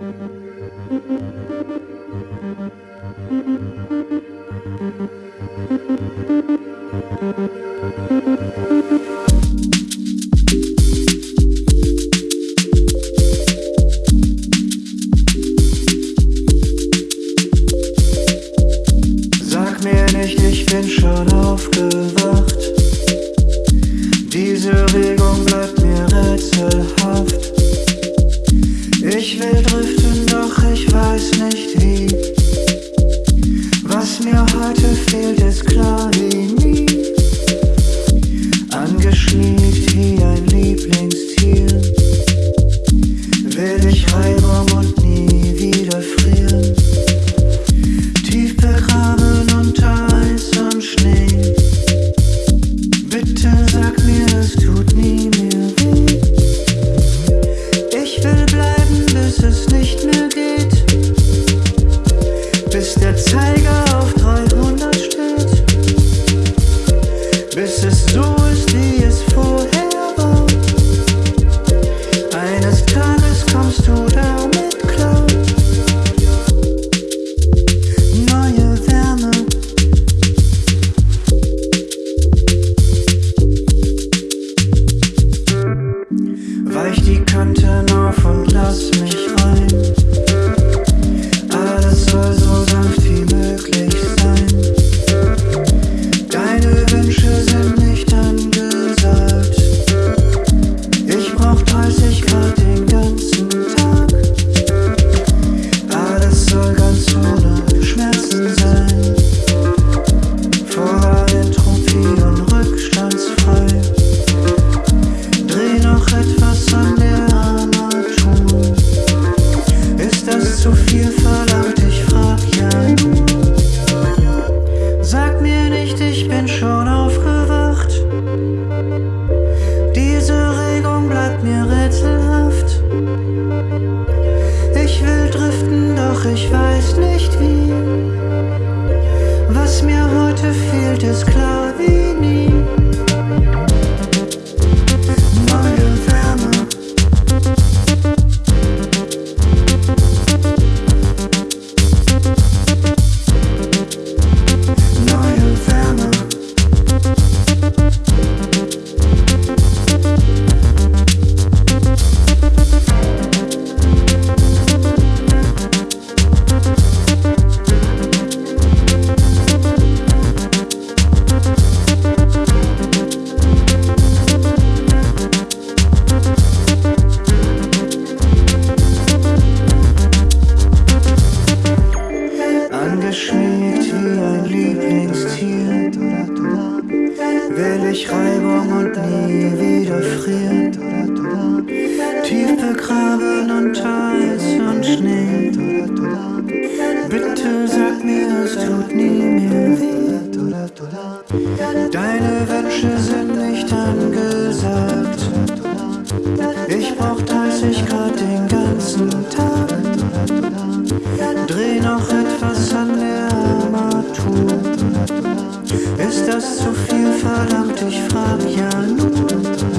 Sag mir nicht, ich bin schon aufgewacht. me. es ist so, ich stehe es vorher. just close Deine Wünsche sind nicht angesagt. Ich brauch 30 Grad den ganzen Tag. Dreh noch etwas an der Armatur. Ist das zu viel? Verdammt, ich frag ja nur.